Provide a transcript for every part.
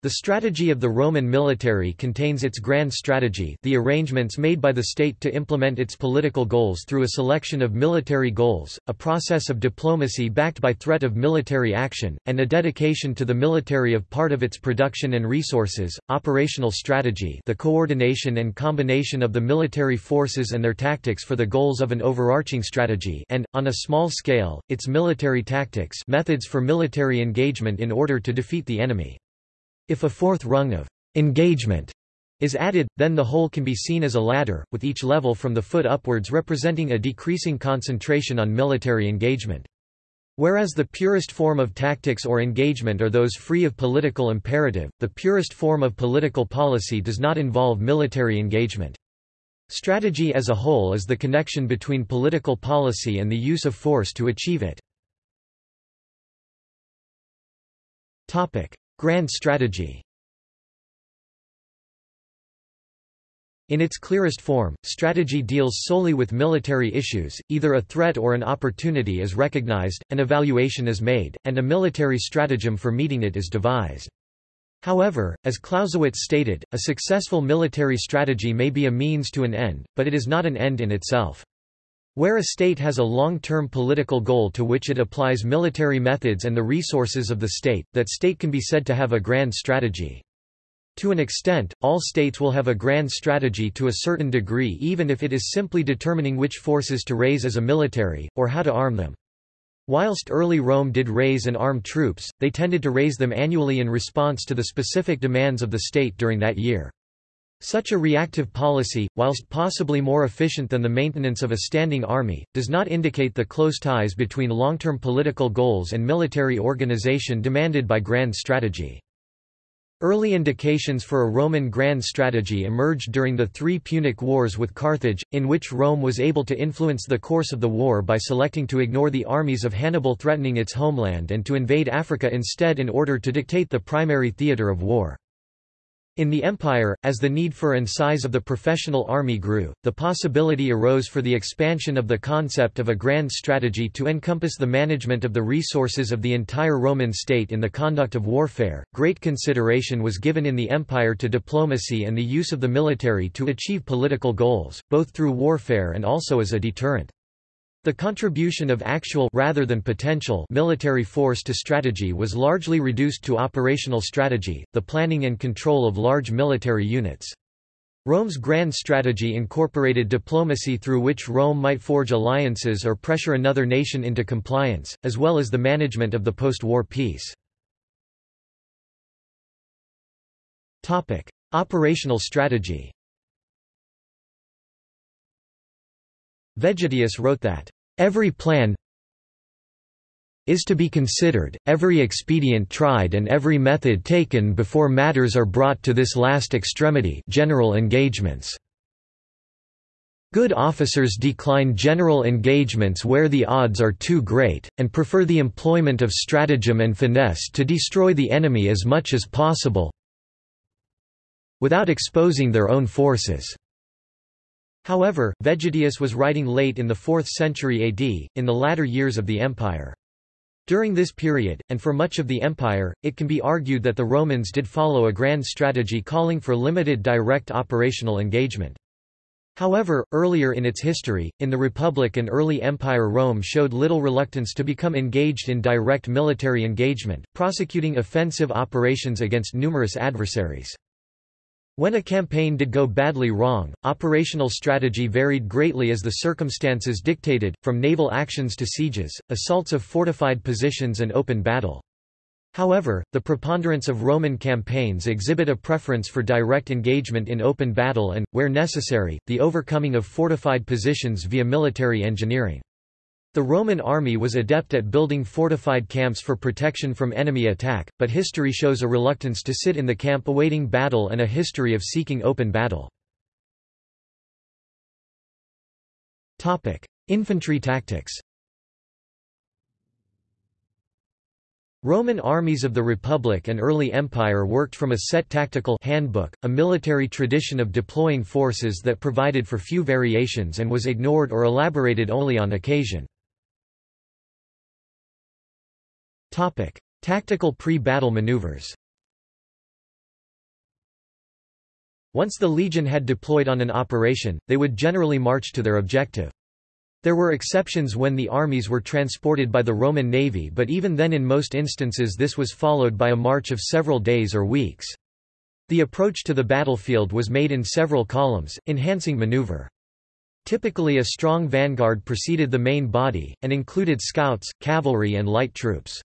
The strategy of the Roman military contains its grand strategy the arrangements made by the state to implement its political goals through a selection of military goals, a process of diplomacy backed by threat of military action, and a dedication to the military of part of its production and resources, operational strategy the coordination and combination of the military forces and their tactics for the goals of an overarching strategy and, on a small scale, its military tactics methods for military engagement in order to defeat the enemy. If a fourth rung of engagement is added, then the whole can be seen as a ladder, with each level from the foot upwards representing a decreasing concentration on military engagement. Whereas the purest form of tactics or engagement are those free of political imperative, the purest form of political policy does not involve military engagement. Strategy as a whole is the connection between political policy and the use of force to achieve it. Grand strategy In its clearest form, strategy deals solely with military issues, either a threat or an opportunity is recognized, an evaluation is made, and a military stratagem for meeting it is devised. However, as Clausewitz stated, a successful military strategy may be a means to an end, but it is not an end in itself. Where a state has a long-term political goal to which it applies military methods and the resources of the state, that state can be said to have a grand strategy. To an extent, all states will have a grand strategy to a certain degree even if it is simply determining which forces to raise as a military, or how to arm them. Whilst early Rome did raise and arm troops, they tended to raise them annually in response to the specific demands of the state during that year. Such a reactive policy, whilst possibly more efficient than the maintenance of a standing army, does not indicate the close ties between long-term political goals and military organization demanded by grand strategy. Early indications for a Roman grand strategy emerged during the three Punic Wars with Carthage, in which Rome was able to influence the course of the war by selecting to ignore the armies of Hannibal threatening its homeland and to invade Africa instead in order to dictate the primary theatre of war. In the empire, as the need for and size of the professional army grew, the possibility arose for the expansion of the concept of a grand strategy to encompass the management of the resources of the entire Roman state in the conduct of warfare. Great consideration was given in the empire to diplomacy and the use of the military to achieve political goals, both through warfare and also as a deterrent. The contribution of actual rather than potential military force to strategy was largely reduced to operational strategy, the planning and control of large military units. Rome's grand strategy incorporated diplomacy through which Rome might forge alliances or pressure another nation into compliance, as well as the management of the post-war peace. Operational strategy Vegetius wrote that, "...every plan is to be considered, every expedient tried and every method taken before matters are brought to this last extremity general engagements." Good officers decline general engagements where the odds are too great, and prefer the employment of stratagem and finesse to destroy the enemy as much as possible without exposing their own forces. However, Vegetius was writing late in the 4th century AD, in the latter years of the empire. During this period, and for much of the empire, it can be argued that the Romans did follow a grand strategy calling for limited direct operational engagement. However, earlier in its history, in the Republic and early Empire Rome showed little reluctance to become engaged in direct military engagement, prosecuting offensive operations against numerous adversaries. When a campaign did go badly wrong, operational strategy varied greatly as the circumstances dictated, from naval actions to sieges, assaults of fortified positions and open battle. However, the preponderance of Roman campaigns exhibit a preference for direct engagement in open battle and, where necessary, the overcoming of fortified positions via military engineering. The Roman army was adept at building fortified camps for protection from enemy attack, but history shows a reluctance to sit in the camp awaiting battle and a history of seeking open battle. Infantry tactics Roman armies of the Republic and early Empire worked from a set tactical handbook, a military tradition of deploying forces that provided for few variations and was ignored or elaborated only on occasion. Topic: Tactical pre-battle maneuvers. Once the legion had deployed on an operation, they would generally march to their objective. There were exceptions when the armies were transported by the Roman navy but even then in most instances this was followed by a march of several days or weeks. The approach to the battlefield was made in several columns, enhancing maneuver. Typically a strong vanguard preceded the main body, and included scouts, cavalry and light troops.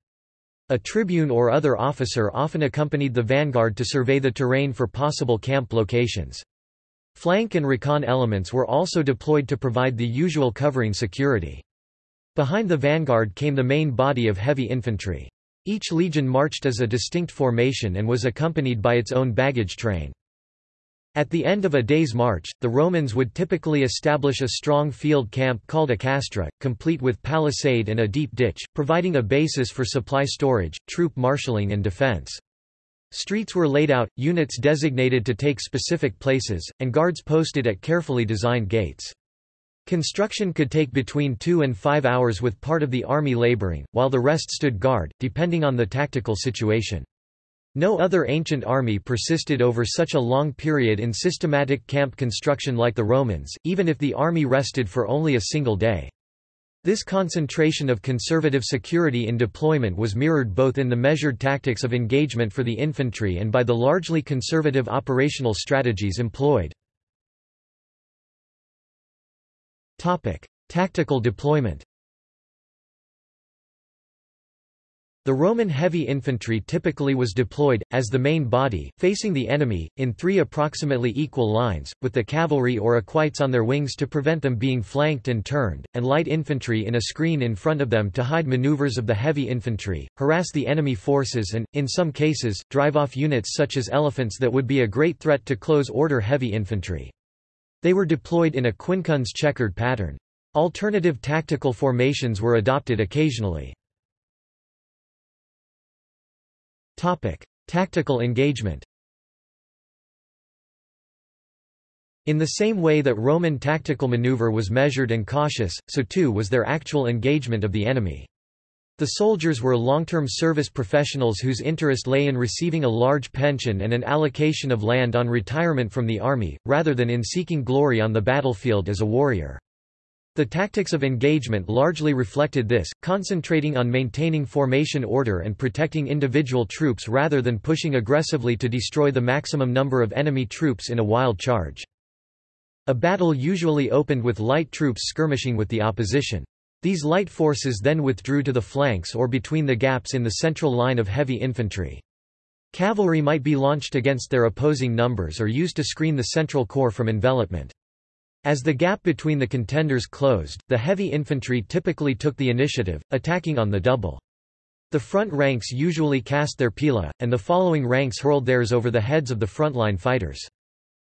A tribune or other officer often accompanied the vanguard to survey the terrain for possible camp locations. Flank and recon elements were also deployed to provide the usual covering security. Behind the vanguard came the main body of heavy infantry. Each legion marched as a distinct formation and was accompanied by its own baggage train. At the end of a day's march, the Romans would typically establish a strong field camp called a castra, complete with palisade and a deep ditch, providing a basis for supply storage, troop marshalling and defense. Streets were laid out, units designated to take specific places, and guards posted at carefully designed gates. Construction could take between two and five hours with part of the army laboring, while the rest stood guard, depending on the tactical situation. No other ancient army persisted over such a long period in systematic camp construction like the Romans, even if the army rested for only a single day. This concentration of conservative security in deployment was mirrored both in the measured tactics of engagement for the infantry and by the largely conservative operational strategies employed. Tactical deployment The Roman heavy infantry typically was deployed, as the main body, facing the enemy, in three approximately equal lines, with the cavalry or equites on their wings to prevent them being flanked and turned, and light infantry in a screen in front of them to hide maneuvers of the heavy infantry, harass the enemy forces and, in some cases, drive off units such as elephants that would be a great threat to close-order heavy infantry. They were deployed in a quincunx checkered pattern. Alternative tactical formations were adopted occasionally. Topic: Tactical engagement. In the same way that Roman tactical maneuver was measured and cautious, so too was their actual engagement of the enemy. The soldiers were long-term service professionals whose interest lay in receiving a large pension and an allocation of land on retirement from the army, rather than in seeking glory on the battlefield as a warrior. The tactics of engagement largely reflected this, concentrating on maintaining formation order and protecting individual troops rather than pushing aggressively to destroy the maximum number of enemy troops in a wild charge. A battle usually opened with light troops skirmishing with the opposition. These light forces then withdrew to the flanks or between the gaps in the central line of heavy infantry. Cavalry might be launched against their opposing numbers or used to screen the central corps from envelopment. As the gap between the contenders closed, the heavy infantry typically took the initiative, attacking on the double. The front ranks usually cast their pila, and the following ranks hurled theirs over the heads of the frontline fighters.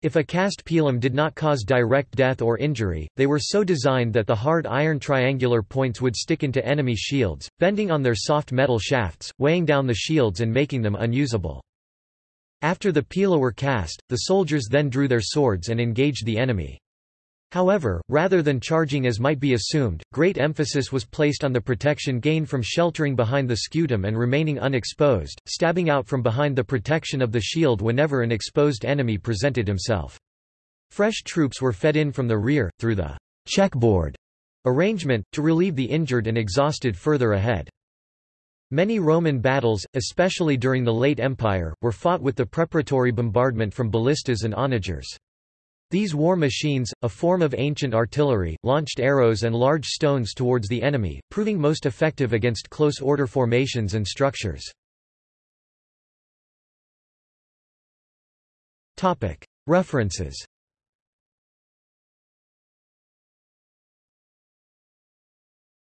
If a cast pilum did not cause direct death or injury, they were so designed that the hard iron triangular points would stick into enemy shields, bending on their soft metal shafts, weighing down the shields and making them unusable. After the pila were cast, the soldiers then drew their swords and engaged the enemy. However, rather than charging as might be assumed, great emphasis was placed on the protection gained from sheltering behind the scutum and remaining unexposed, stabbing out from behind the protection of the shield whenever an exposed enemy presented himself. Fresh troops were fed in from the rear, through the checkboard arrangement, to relieve the injured and exhausted further ahead. Many Roman battles, especially during the late Empire, were fought with the preparatory bombardment from ballistas and onagers. These war machines, a form of ancient artillery, launched arrows and large stones towards the enemy, proving most effective against close-order formations and structures. References